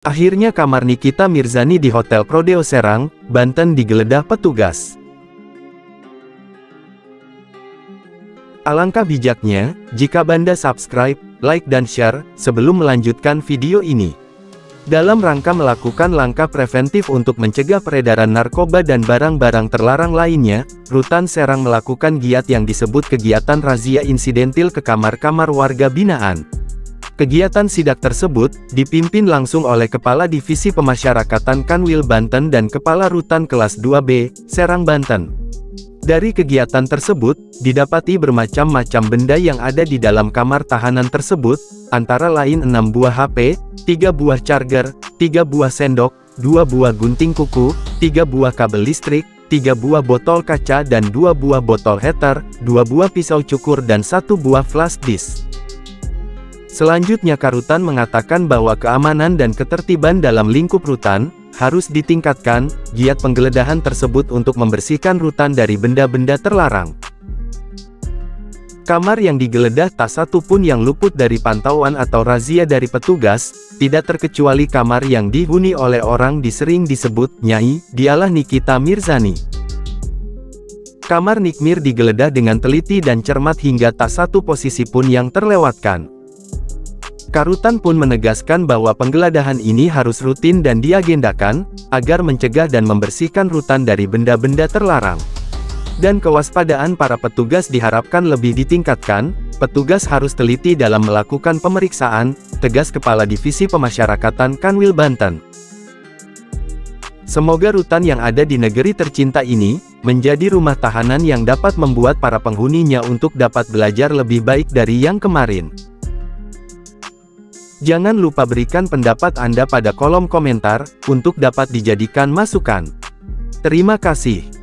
Akhirnya kamar Nikita Mirzani di Hotel Prodeo Serang, Banten digeledah petugas. Alangkah bijaknya, jika Banda subscribe, like dan share, sebelum melanjutkan video ini. Dalam rangka melakukan langkah preventif untuk mencegah peredaran narkoba dan barang-barang terlarang lainnya, Rutan Serang melakukan giat yang disebut kegiatan razia insidentil ke kamar-kamar warga binaan. Kegiatan sidak tersebut, dipimpin langsung oleh Kepala Divisi Pemasyarakatan Kanwil Banten dan Kepala Rutan Kelas 2B, Serang Banten. Dari kegiatan tersebut, didapati bermacam-macam benda yang ada di dalam kamar tahanan tersebut, antara lain 6 buah HP, 3 buah charger, 3 buah sendok, 2 buah gunting kuku, 3 buah kabel listrik, 3 buah botol kaca dan 2 buah botol heater, 2 buah pisau cukur dan 1 buah flash disk. Selanjutnya Karutan mengatakan bahwa keamanan dan ketertiban dalam lingkup rutan, harus ditingkatkan, giat penggeledahan tersebut untuk membersihkan rutan dari benda-benda terlarang. Kamar yang digeledah tak satu pun yang luput dari pantauan atau razia dari petugas, tidak terkecuali kamar yang dihuni oleh orang disering disebut Nyai, dialah Nikita Mirzani. Kamar Nikmir digeledah dengan teliti dan cermat hingga tak satu posisi pun yang terlewatkan. Karutan pun menegaskan bahwa penggeledahan ini harus rutin dan diagendakan, agar mencegah dan membersihkan rutan dari benda-benda terlarang. Dan kewaspadaan para petugas diharapkan lebih ditingkatkan, petugas harus teliti dalam melakukan pemeriksaan, tegas Kepala Divisi Pemasyarakatan Kanwil Banten. Semoga rutan yang ada di negeri tercinta ini, menjadi rumah tahanan yang dapat membuat para penghuninya untuk dapat belajar lebih baik dari yang kemarin. Jangan lupa berikan pendapat Anda pada kolom komentar, untuk dapat dijadikan masukan. Terima kasih.